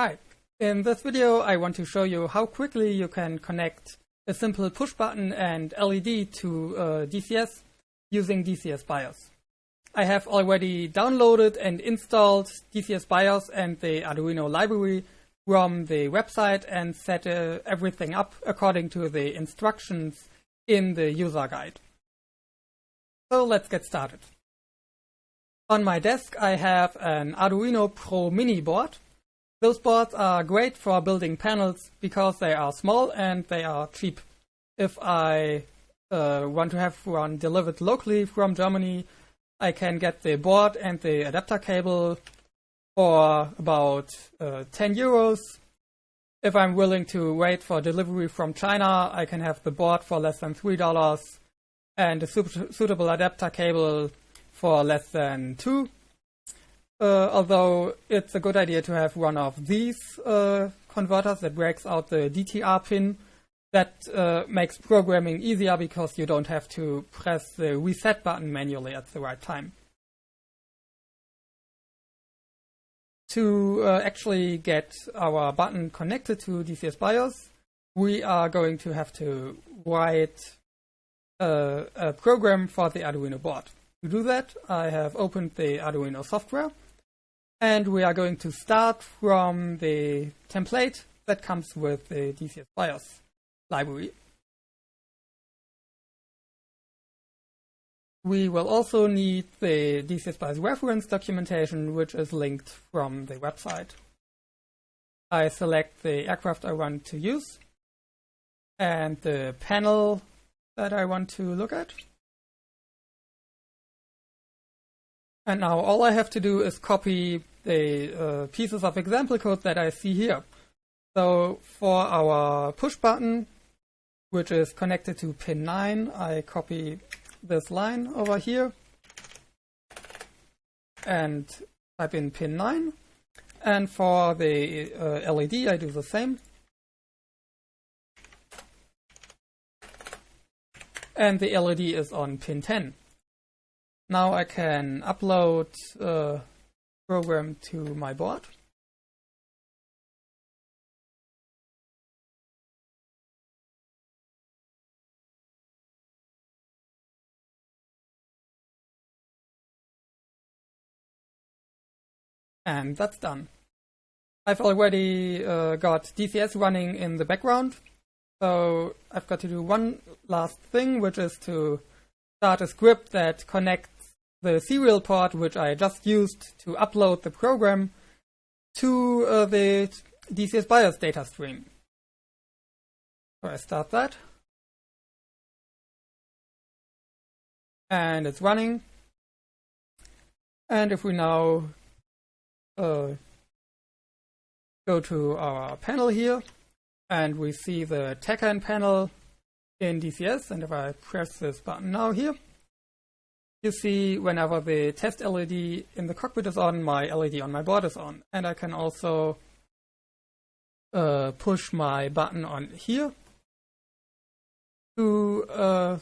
Hi, in this video I want to show you how quickly you can connect a simple push button and LED to uh, DCS using DCS BIOS. I have already downloaded and installed DCS BIOS and the Arduino library from the website and set uh, everything up according to the instructions in the user guide. So let's get started. On my desk I have an Arduino Pro Mini board those boards are great for building panels because they are small and they are cheap. If I uh, want to have one delivered locally from Germany, I can get the board and the adapter cable for about uh, 10 euros. If I'm willing to wait for delivery from China, I can have the board for less than $3 and a suitable adapter cable for less than 2 uh, although it's a good idea to have one of these uh, converters that breaks out the DTR pin. That uh, makes programming easier because you don't have to press the reset button manually at the right time. To uh, actually get our button connected to DCS BIOS, we are going to have to write a, a program for the Arduino board. To do that, I have opened the Arduino software and we are going to start from the template that comes with the DCS BIOS library. We will also need the DCS BIOS reference documentation, which is linked from the website. I select the aircraft I want to use and the panel that I want to look at. And now all I have to do is copy the pieces of example code that I see here. So for our push button, which is connected to pin 9, I copy this line over here and type in pin 9. And for the uh, LED, I do the same. And the LED is on pin 10. Now I can upload uh, program to my board. And that's done. I've already uh, got DCS running in the background, so I've got to do one last thing, which is to start a script that connects the serial port which I just used to upload the program to uh, the DCS BIOS data stream. So I start that. And it's running. And if we now uh, go to our panel here, and we see the TACAN panel in DCS, and if I press this button now here, you see whenever the test LED in the cockpit is on, my LED on my board is on. And I can also uh, push my button on here to uh,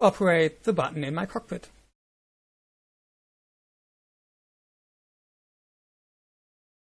operate the button in my cockpit.